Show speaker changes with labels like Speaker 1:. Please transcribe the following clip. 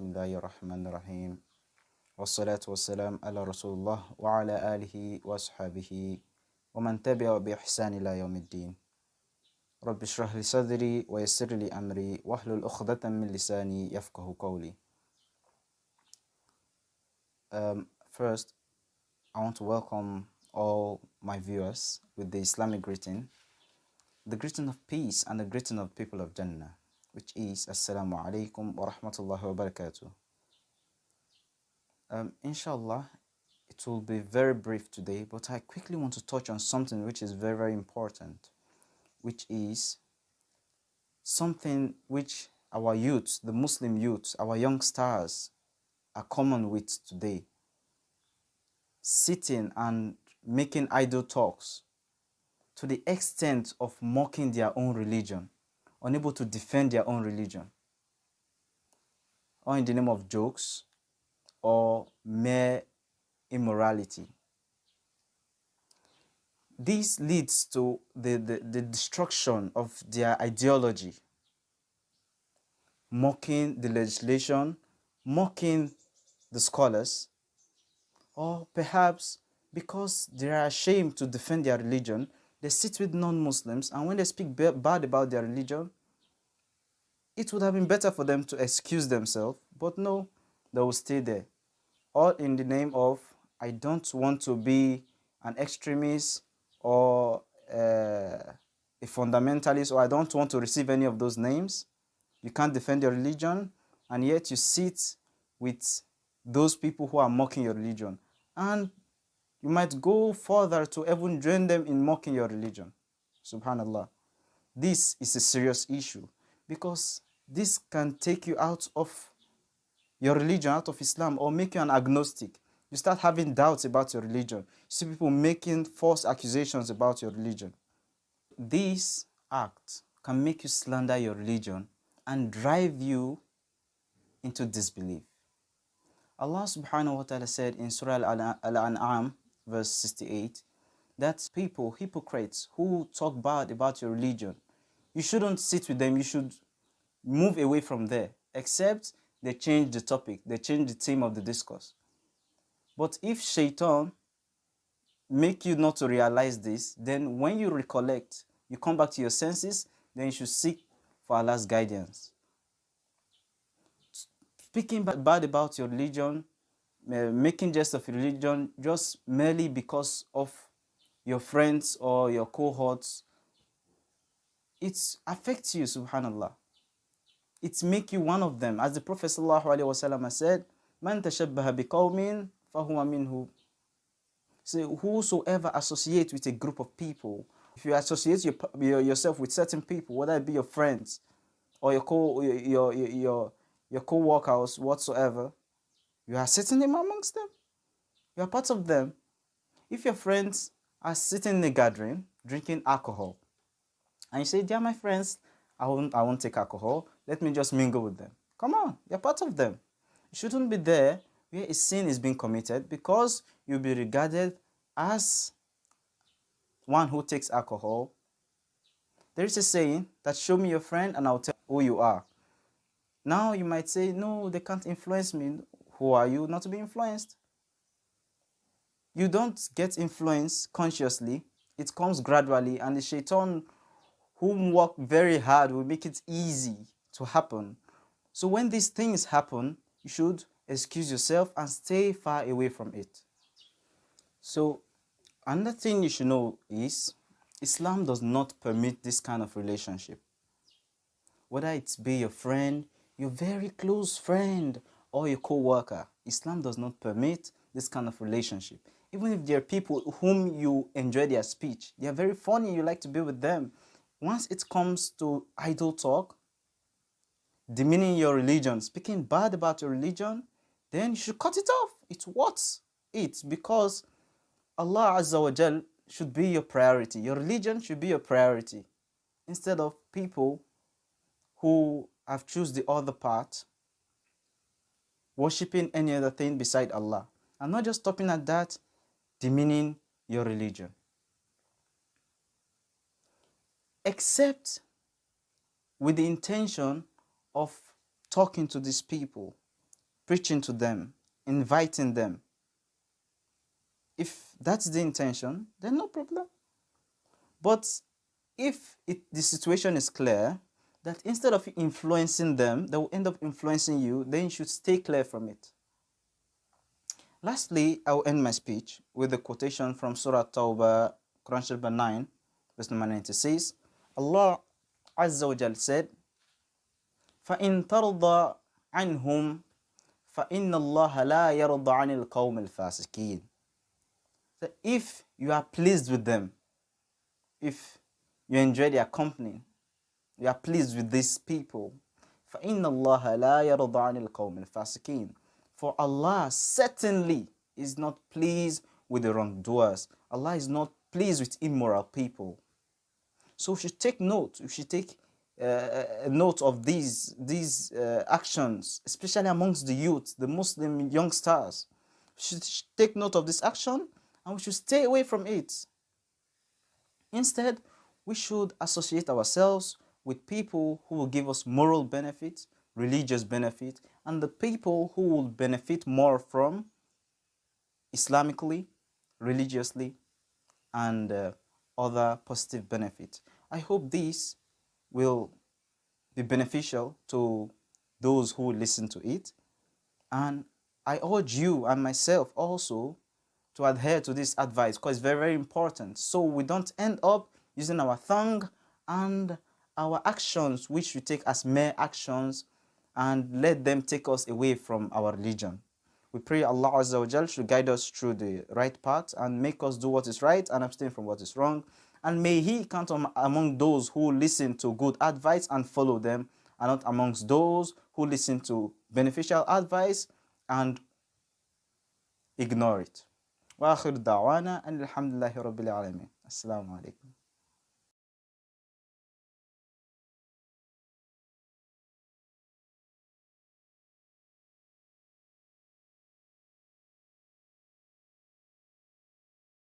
Speaker 1: بسم الله الرحمن الرحيم والصلاة والسلام على رسول الله وعلى آله وأصحابه ومن تبع بإحسان إلى يوم الدين رب اشرح لي صدري ويسر لي أمري واحلل عقدة من لساني يفقه قولي um, First, I want to welcome all my viewers with the Islamic greeting, the greeting of peace and the greeting of people of Jannah, which is Assalamu alaikum wa rahmatullahi wa barakatuh. Um, inshallah, it will be very brief today, but I quickly want to touch on something which is very, very important, which is something which our youth, the Muslim youth, our youngsters are common with today. Sitting and making idle talks to the extent of mocking their own religion, unable to defend their own religion, or in the name of jokes or mere immorality. This leads to the, the, the destruction of their ideology, mocking the legislation, mocking the scholars, or perhaps because they are ashamed to defend their religion, they sit with non-Muslims and when they speak bad about their religion, it would have been better for them to excuse themselves, but no, they will stay there. All in the name of, I don't want to be an extremist or uh, a fundamentalist, or I don't want to receive any of those names. You can't defend your religion, and yet you sit with those people who are mocking your religion. And you might go further to even join them in mocking your religion. Subhanallah. This is a serious issue because this can take you out of your religion, out of Islam, or make you an agnostic. You start having doubts about your religion. You see people making false accusations about your religion. This act can make you slander your religion and drive you into disbelief. Allah subhanahu wa ta'ala said in Surah Al-An'am verse 68 that people, hypocrites who talk bad about your religion, you shouldn't sit with them, you should move away from there except they change the topic, they change the theme of the discourse. But if shaitan make you not to realize this, then when you recollect, you come back to your senses, then you should seek for Allah's guidance speaking bad about your religion, making jest of religion just merely because of your friends or your cohorts, it affects you, subhanallah. It make you one of them. As the Prophet ﷺ said, Man tashabbaha biqawmin fahuwa minhu. So whosoever associates with a group of people, if you associate your, your, yourself with certain people, whether it be your friends or your co your, your, your your co-workers, whatsoever, you are sitting amongst them. You are part of them. If your friends are sitting in a gathering, drinking alcohol, and you say, "Dear my friends, I won't, I won't take alcohol, let me just mingle with them. Come on, you're part of them. You shouldn't be there where a sin is being committed because you'll be regarded as one who takes alcohol. There is a saying that show me your friend and I'll tell who you are. Now you might say, no, they can't influence me. Who are you not to be influenced? You don't get influenced consciously. It comes gradually and the shaitan whom work very hard will make it easy to happen. So when these things happen, you should excuse yourself and stay far away from it. So another thing you should know is Islam does not permit this kind of relationship. Whether it's be your friend, your very close friend or your co-worker. Islam does not permit this kind of relationship. Even if there are people whom you enjoy their speech, they are very funny, you like to be with them. Once it comes to idle talk, demeaning your religion, speaking bad about your religion, then you should cut it off. It's what it because Allah Azza wa Jal should be your priority. Your religion should be your priority instead of people who have choose the other part, worshipping any other thing beside Allah. I'm not just stopping at that, demeaning your religion. Except with the intention of talking to these people, preaching to them, inviting them. If that's the intention, then no problem. But if it, the situation is clear that instead of influencing them, they will end up influencing you, then you should stay clear from it. Lastly, I will end my speech with a quotation from Surah Tawbah, Quran chapter 9, verse number 96. Allah Azza wa Jal said, فَإِن تَرْضَى عَنْهُمْ فَإِنَّ اللَّهَ لَا يَرْضَى عَنِ الْقَوْمِ الْفَاسِقِينَ So if you are pleased with them, if you enjoy their company, you are pleased with these people, فَإِنَّ اللَّهَ لَا يَرْضَى عَنِ الْقَوْمِ الْفَاسِقِينَ For Allah certainly is not pleased with the wrongdoers. Allah is not pleased with immoral people. So we should take note, we should take uh, note of these, these uh, actions, especially amongst the youth, the Muslim youngsters. We should take note of this action and we should stay away from it. Instead, we should associate ourselves with people who will give us moral benefit, religious benefit, and the people who will benefit more from Islamically, religiously, and uh, other positive benefits. I hope this will be beneficial to those who listen to it. And I urge you and myself also to adhere to this advice because it's very, very important. So we don't end up using our tongue and our actions, which we take as mere actions, and let them take us away from our religion. We pray Allah Azza wa Jal should guide us through the right path and make us do what is right and abstain from what is wrong And may He count on, among those who listen to good advice and follow them, and not amongst those who listen to beneficial advice and ignore it. وآخر دعوانا أن الحمد لله رب العالمين السلام عليكم